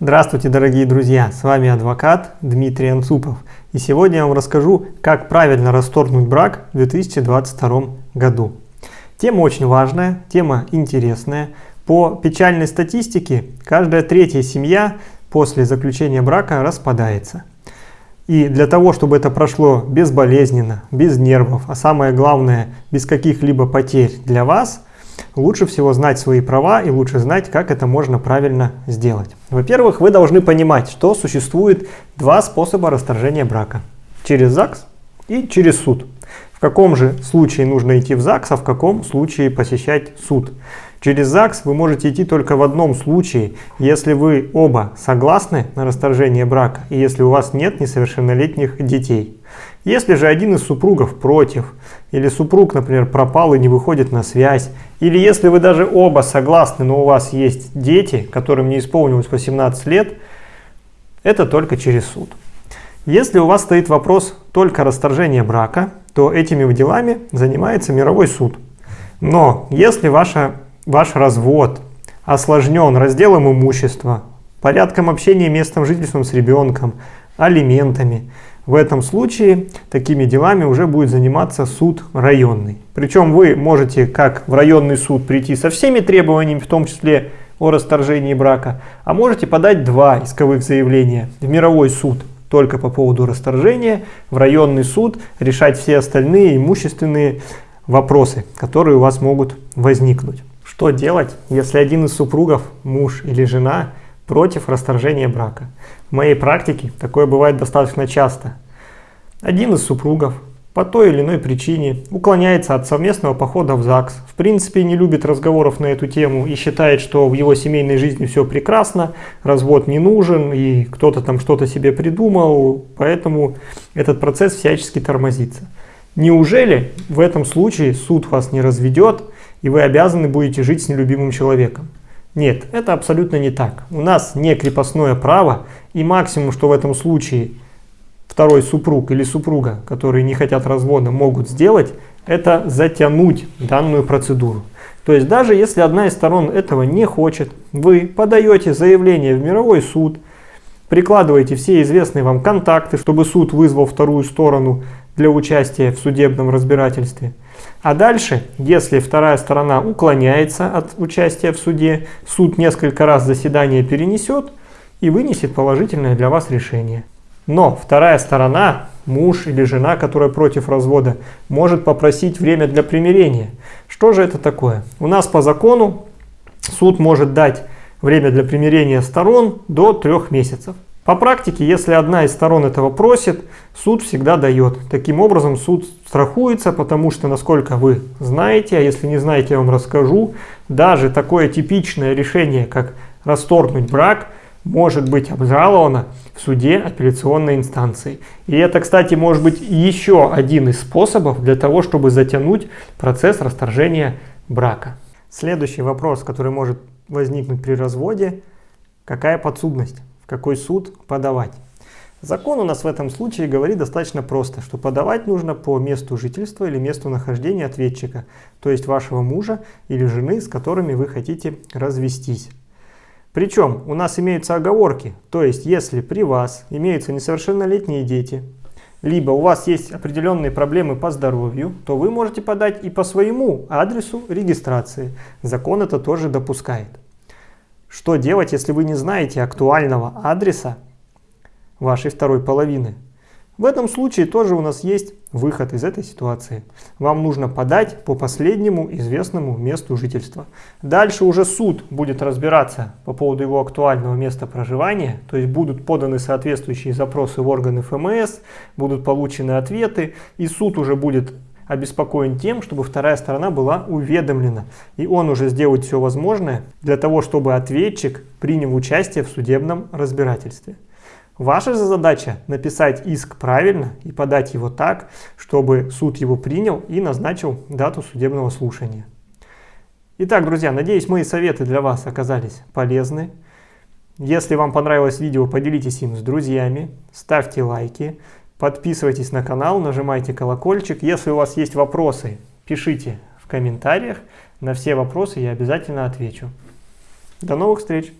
Здравствуйте, дорогие друзья! С вами адвокат Дмитрий Анцупов. И сегодня я вам расскажу, как правильно расторгнуть брак в 2022 году. Тема очень важная, тема интересная. По печальной статистике, каждая третья семья после заключения брака распадается. И для того, чтобы это прошло безболезненно, без нервов, а самое главное, без каких-либо потерь для вас, лучше всего знать свои права и лучше знать, как это можно правильно сделать. Во-первых, вы должны понимать, что существует два способа расторжения брака. Через ЗАГС и через суд. В каком же случае нужно идти в ЗАГС, а в каком случае посещать суд. Через ЗАГС вы можете идти только в одном случае, если вы оба согласны на расторжение брака и если у вас нет несовершеннолетних детей. Если же один из супругов против, или супруг, например, пропал и не выходит на связь, или если вы даже оба согласны, но у вас есть дети, которым не исполнилось 18 лет, это только через суд. Если у вас стоит вопрос только расторжения брака, то этими делами занимается мировой суд. Но если ваша ваш развод осложнен разделом имущества, порядком общения местом жительством с ребенком, алиментами, в этом случае такими делами уже будет заниматься суд районный. Причем вы можете как в районный суд прийти со всеми требованиями, в том числе о расторжении брака, а можете подать два исковых заявления в мировой суд только по поводу расторжения, в районный суд решать все остальные имущественные вопросы, которые у вас могут возникнуть. Что делать, если один из супругов, муж или жена, против расторжения брака? В моей практике такое бывает достаточно часто. Один из супругов по той или иной причине уклоняется от совместного похода в ЗАГС, в принципе не любит разговоров на эту тему и считает, что в его семейной жизни все прекрасно, развод не нужен и кто-то там что-то себе придумал, поэтому этот процесс всячески тормозится. Неужели в этом случае суд вас не разведет, и вы обязаны будете жить с нелюбимым человеком. Нет, это абсолютно не так. У нас не крепостное право, и максимум, что в этом случае второй супруг или супруга, которые не хотят развода, могут сделать, это затянуть данную процедуру. То есть даже если одна из сторон этого не хочет, вы подаете заявление в мировой суд, прикладываете все известные вам контакты, чтобы суд вызвал вторую сторону для участия в судебном разбирательстве – а дальше, если вторая сторона уклоняется от участия в суде, суд несколько раз заседание перенесет и вынесет положительное для вас решение. Но вторая сторона, муж или жена, которая против развода, может попросить время для примирения. Что же это такое? У нас по закону суд может дать время для примирения сторон до трех месяцев. По практике, если одна из сторон этого просит, суд всегда дает. Таким образом, суд страхуется, потому что, насколько вы знаете, а если не знаете, я вам расскажу, даже такое типичное решение, как расторгнуть брак, может быть обжаловано в суде апелляционной инстанции. И это, кстати, может быть еще один из способов для того, чтобы затянуть процесс расторжения брака. Следующий вопрос, который может возникнуть при разводе, какая подсудность? Какой суд подавать. Закон у нас в этом случае говорит достаточно просто, что подавать нужно по месту жительства или месту нахождения ответчика, то есть вашего мужа или жены, с которыми вы хотите развестись. Причем у нас имеются оговорки, то есть если при вас имеются несовершеннолетние дети, либо у вас есть определенные проблемы по здоровью, то вы можете подать и по своему адресу регистрации. Закон это тоже допускает. Что делать, если вы не знаете актуального адреса вашей второй половины? В этом случае тоже у нас есть выход из этой ситуации. Вам нужно подать по последнему известному месту жительства. Дальше уже суд будет разбираться по поводу его актуального места проживания, то есть будут поданы соответствующие запросы в органы ФМС, будут получены ответы, и суд уже будет обеспокоен тем, чтобы вторая сторона была уведомлена. И он уже сделает все возможное для того, чтобы ответчик принял участие в судебном разбирательстве. Ваша же задача написать иск правильно и подать его так, чтобы суд его принял и назначил дату судебного слушания. Итак, друзья, надеюсь, мои советы для вас оказались полезны. Если вам понравилось видео, поделитесь им с друзьями, ставьте лайки, Подписывайтесь на канал, нажимайте колокольчик. Если у вас есть вопросы, пишите в комментариях. На все вопросы я обязательно отвечу. До новых встреч!